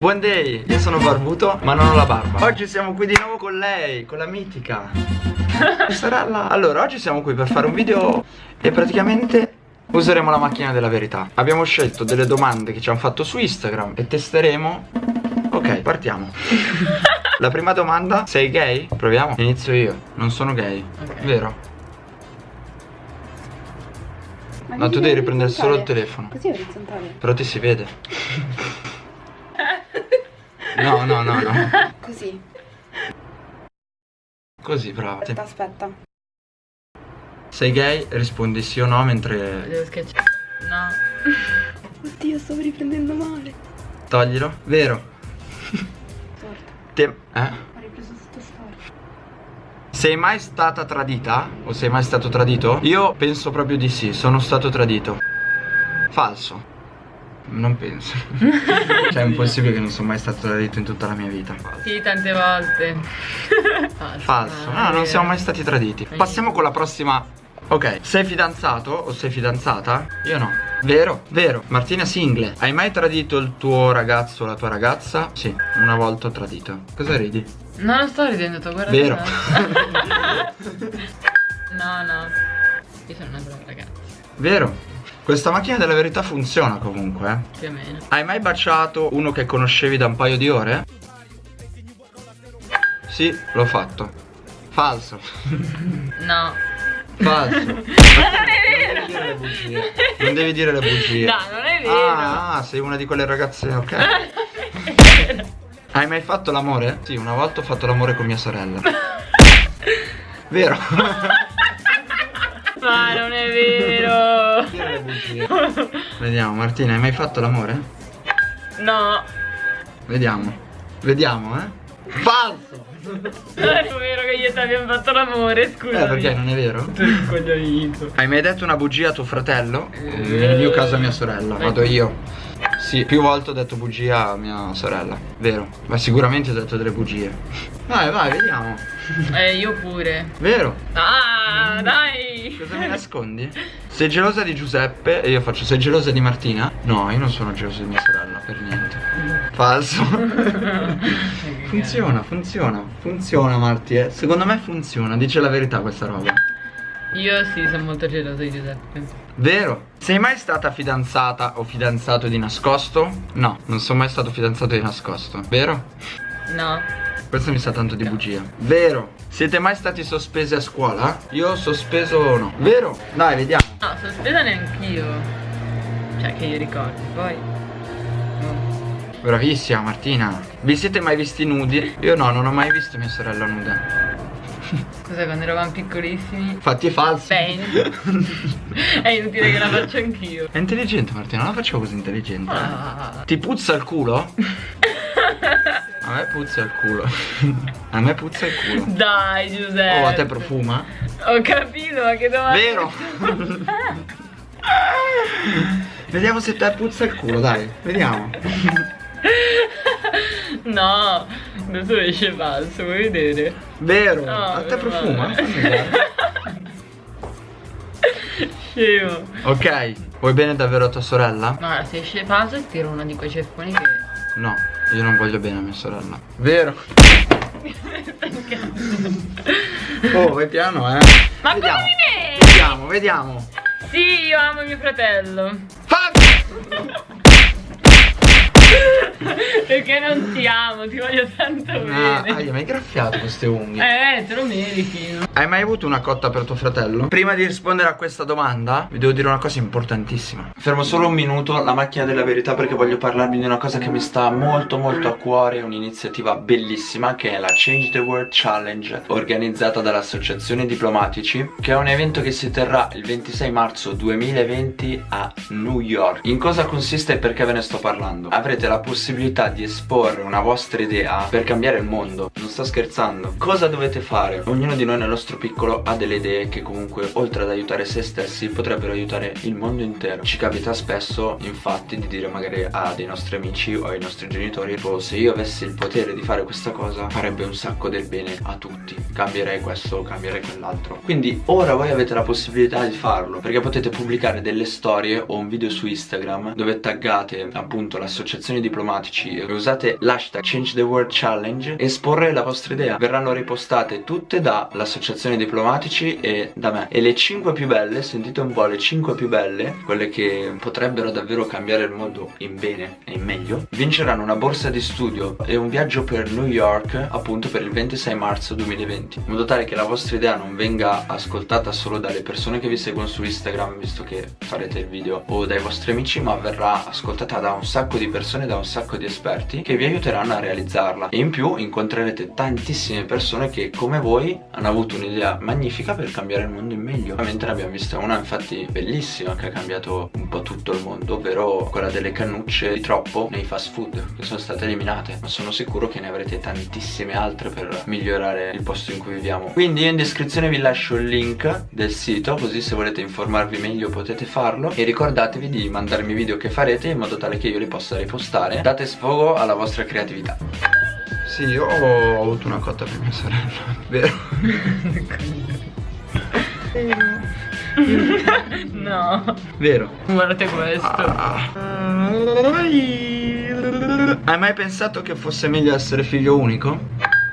Buon day, io sono barbuto ma non ho la barba. Oggi siamo qui di nuovo con lei, con la mitica. Sorella Allora, oggi siamo qui per fare un video e praticamente useremo la macchina della verità. Abbiamo scelto delle domande che ci hanno fatto su Instagram e testeremo. Ok, partiamo. La prima domanda, sei gay? Proviamo? Inizio io, non sono gay, okay. vero? Ma no, tu devi riprendere solo il telefono. Così è orizzontale. Però ti si vede No, no, no, no. Così. Così, bravo. Aspetta, aspetta. Sei gay? Rispondi sì o no mentre... Devo schiacciare. No. Oddio, stavo riprendendo male. Toglilo. Vero. Storta. Te... Eh? Ho ripreso tutto storto. Sei mai stata tradita? O sei mai stato tradito? Io penso proprio di sì, sono stato tradito. Falso. Non penso. cioè è impossibile che non sono mai stato tradito in tutta la mia vita. Sì, tante volte. Falso. Falso. No, non siamo mai stati traditi. Passiamo con la prossima. Ok, sei fidanzato o sei fidanzata? Io no. Vero? Vero. Martina Single. Hai mai tradito il tuo ragazzo o la tua ragazza? Sì, una volta ho tradito. Cosa ridi? No, non sto ridendo, tu guarda. Vero. no, no. Io sono una brava ragazza. Vero. Questa macchina della verità funziona comunque eh? Più o meno. Hai mai baciato uno che conoscevi da un paio di ore? Sì, l'ho fatto. Falso. No. Falso. Non è vero. Non devi dire le bugie. No, non è vero. Ah, ah sei una di quelle ragazze, ok. Hai mai fatto l'amore? Sì, una volta ho fatto l'amore con mia sorella. Vero? Ma non è vero Vediamo Martina, hai mai fatto l'amore? No Vediamo Vediamo eh Falso Non è vero che io ti abbiamo fatto l'amore, scusa. Eh, perché non è vero? Hai mai detto una bugia a tuo fratello? Eh, Nel mio caso a mia sorella, vado io. Sì, più volte ho detto bugia a mia sorella, vero? Ma sicuramente ho detto delle bugie. Vai, vai, vediamo. Eh, io pure. Vero? Ah, dai. Cosa mi nascondi? Sei gelosa di Giuseppe e io faccio sei gelosa di Martina? No, io non sono geloso di mia sorella, per niente. Falso. funziona, funziona. Funziona, Marti, eh. Secondo me funziona, dice la verità questa roba. Io sì, sono molto geloso di Giuseppe. Vero? Sei mai stata fidanzata o fidanzato di nascosto? No, non sono mai stato fidanzato di nascosto. Vero? No. Questo mi sa tanto di bugia. Vero? Siete mai stati sospesi a scuola? Io sospeso no. Vero? Dai, vediamo. No, sospesa neanch'io. Cioè, che io ricordi, poi. No. Bravissima Martina. Vi siete mai visti nudi? Io no, non ho mai visto mia sorella nuda. Cos'è quando eravamo piccolissimi? Fatti falsi. Bene. È inutile che la faccio anch'io. È intelligente Martina, non la facevo così intelligente. Ah. Ti puzza il culo? A me puzza il culo. A me puzza il culo. Dai Giuseppe. Oh a te profuma? Ho capito ma che domanda. Vero. Vediamo se te puzza il culo dai Vediamo. No, adesso esce falso, vuoi vedere? Vero? No, a te profuma? Scemo. Ok, vuoi bene davvero a tua sorella? No, se esce falso tiro uno di quei ceffoni che... No, io non voglio bene a mia sorella. Vero? oh, vai piano, eh. Ma vediamo. come mi Vediamo, vediamo. Sì, io amo mio fratello. Fabio! Perché non ti amo, ti voglio tanto ah, bene. Hai mai graffiato queste unghie? Eh, te lo meriti. Hai mai avuto una cotta per tuo fratello? Prima di rispondere a questa domanda, vi devo dire una cosa importantissima. Fermo solo un minuto la macchina della verità perché voglio parlarvi di una cosa che mi sta molto molto a cuore, un'iniziativa bellissima che è la Change the World Challenge, organizzata dall'Associazione Diplomatici, che è un evento che si terrà il 26 marzo 2020 a New York. In cosa consiste e perché ve ne sto parlando? Avrete la possibilità di esporre una vostra idea per cambiare il mondo Non sto scherzando Cosa dovete fare? Ognuno di noi nel nostro piccolo ha delle idee che comunque oltre ad aiutare se stessi potrebbero aiutare il mondo intero. Ci capita spesso infatti di dire magari a dei nostri amici o ai nostri genitori tipo se io avessi il potere di fare questa cosa farebbe un sacco del bene a tutti. Cambierei questo, cambierei quell'altro. Quindi ora voi avete la possibilità di farlo perché potete pubblicare delle storie o un video su Instagram dove taggate appunto l'associazione diplomatici e usate l'hashtag Change the World Challenge esporre la vostra idea. Verranno ripostate tutte dall'associazione diplomatici e da me. E le 5 più belle, sentite un po' le 5 più belle, quelle che potrebbero davvero cambiare il mondo in bene e in meglio, vinceranno una borsa di studio e un viaggio per New York appunto per il 26 marzo 2020 in modo tale che la vostra idea non venga ascoltata solo dalle persone che vi seguono su Instagram visto che farete il video o dai vostri amici ma verrà ascoltata da un sacco di persone da un sacco di esperti che vi aiuteranno a realizzarla e in più incontrerete tantissime persone che come voi hanno avuto un'idea magnifica per cambiare il mondo in meglio. Ovviamente ne abbiamo vista una infatti bellissima che ha cambiato un po' tutto il mondo ovvero quella delle cannucce di troppo nei fast food che sono state eliminate. Ma sono sicuro che ne avrete tantissime altre per migliorare il posto in cui viviamo. Quindi in descrizione vi lascio il link del sito così se volete informarvi meglio potete farlo. E ricordatevi di mandarmi video che farete in modo tale che io li possa ripostare. Date sfogo alla vostra creatività sì, io ho avuto una cotta per mia sorella, vero? no. Vero? Guardate questo. Ah. Hai mai pensato che fosse meglio essere figlio unico?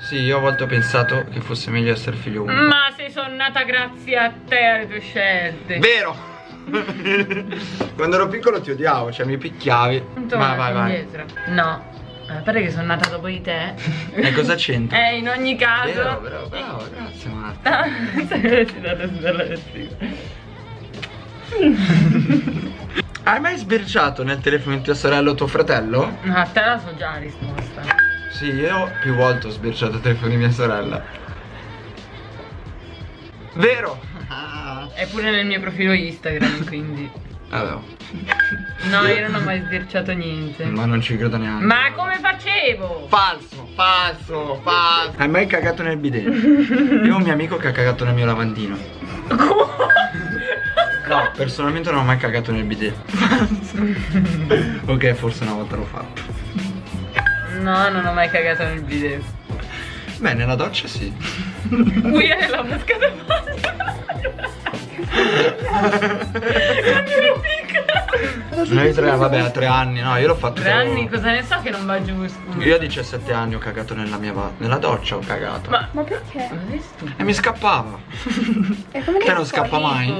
Sì, io a volte ho pensato che fosse meglio essere figlio unico. Ma sei sonnata grazie a te alle tue scelte. Vero! Quando ero piccolo ti odiavo, cioè mi picchiavi. Ma Vai, vai, vai. indietro. No. A parte che sono nata dopo di te. E cosa c'entra? Eh, in ogni caso. Vero, bravo, bravo, grazie Marta. Ah, sei dato dalla lettura. Hai mai sbirciato nel telefono di tua sorella o tuo fratello? No, a te la so già la risposta. Sì, io più volte ho sbirciato il telefono di mia sorella. Vero? È pure nel mio profilo Instagram, quindi. Vabbè, No, io non ho mai sbirciato niente. ma non ci credo neanche. Ma come facevo? Falso, falso, falso. Hai mai cagato nel bidet? Io ho un mio amico che ha cagato nel mio lavandino. No, personalmente non ho mai cagato nel bidet. ok, forse una volta l'ho fatto. No, non ho mai cagato nel video. Beh, nella doccia sì. Qui è nella busca del Quando piccola. Noi tre, vabbè, a tre anni, no, io l'ho fatto. Tre anni, cosa ne so che non va giusto? Io a 17 anni ho cagato nella mia nella doccia, ho cagato. Ma Ma perché? ma? E mi scappava. E come Te non scappa mai?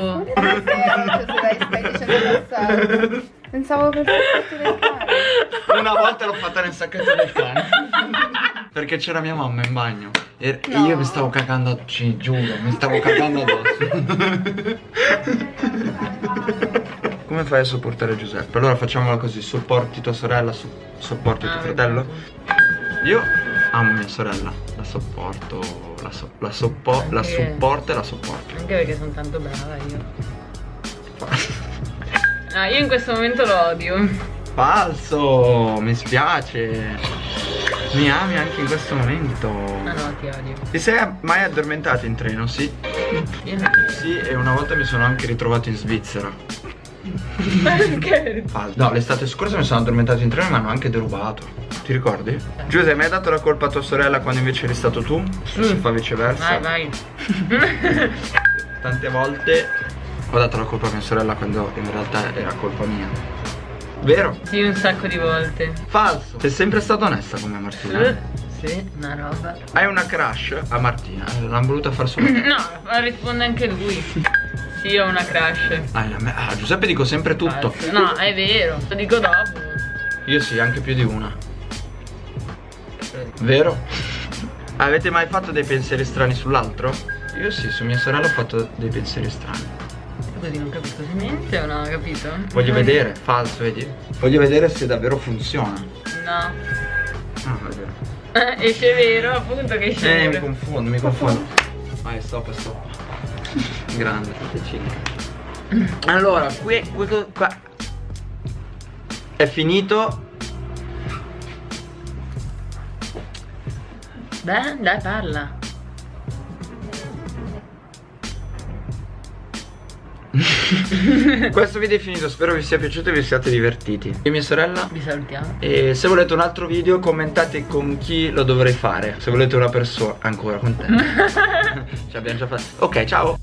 Cazzate. Pensavo per farti del cane. Una volta l'ho fatta nel sacchetto del cane. Perché c'era mia mamma in bagno. E No. io mi stavo cagando, ci giuro, mi stavo cagando addosso. Come fai a sopportare Giuseppe? Allora facciamola così, sopporti tua sorella, so- sopporti tuo Ah, fratello. Io amo mia sorella, la sopporto, la, so- la, soppo- la supporto e la sopporto. Anche perché sono tanto brava io. No, io in questo momento lo odio. Falso, mi spiace. Mi ami anche in questo momento. Ah no, ti odio. Ti sei mai addormentato in treno? Sì. Io no. Sì, e una volta mi sono anche ritrovato in Svizzera. Perché? No, l'estate scorsa mi sono addormentato in treno e mi hanno anche derubato. Ti ricordi? Giuseppe, mi hai dato la colpa a tua sorella quando invece eri stato tu? Se si fa viceversa. Vai, vai. Tante volte ho dato la colpa a mia sorella quando in realtà era colpa mia. Vero? Sì, un sacco di volte. Falso. Sei sempre stata onesta come Martina. Eh, Sì, una roba. Hai una crush a Martina. eh, L'hanno voluta far solo. No, risponde anche lui. Sì, ho una crush. Ah, a me- ah, Giuseppe dico sempre tutto. Falso. No, è vero. Lo dico dopo. Io sì, anche più di una. Vero? Avete mai fatto dei pensieri strani sull'altro? Io sì, su mia sorella ho fatto dei pensieri strani. Così non capisco se mente o no, capito? Voglio Non- vedere, falso, vedi? Voglio vedere se davvero funziona. No. Ah, è vero. Esce vero, appunto che esce Eh, mi confondo, mi confondo. Vai, stop, stop. Grande, Allora, qui, qui- qua. È finito. Dai, dai, parla. Questo video è finito, spero vi sia piaciuto e vi siate divertiti. Io e mia sorella. Vi salutiamo. E se volete un altro video commentate con chi lo dovrei fare. Se volete una persona. Ancora con te. Ci abbiamo già fatto. Ok, ciao.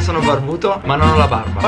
sono barbuto, ma non ho la barba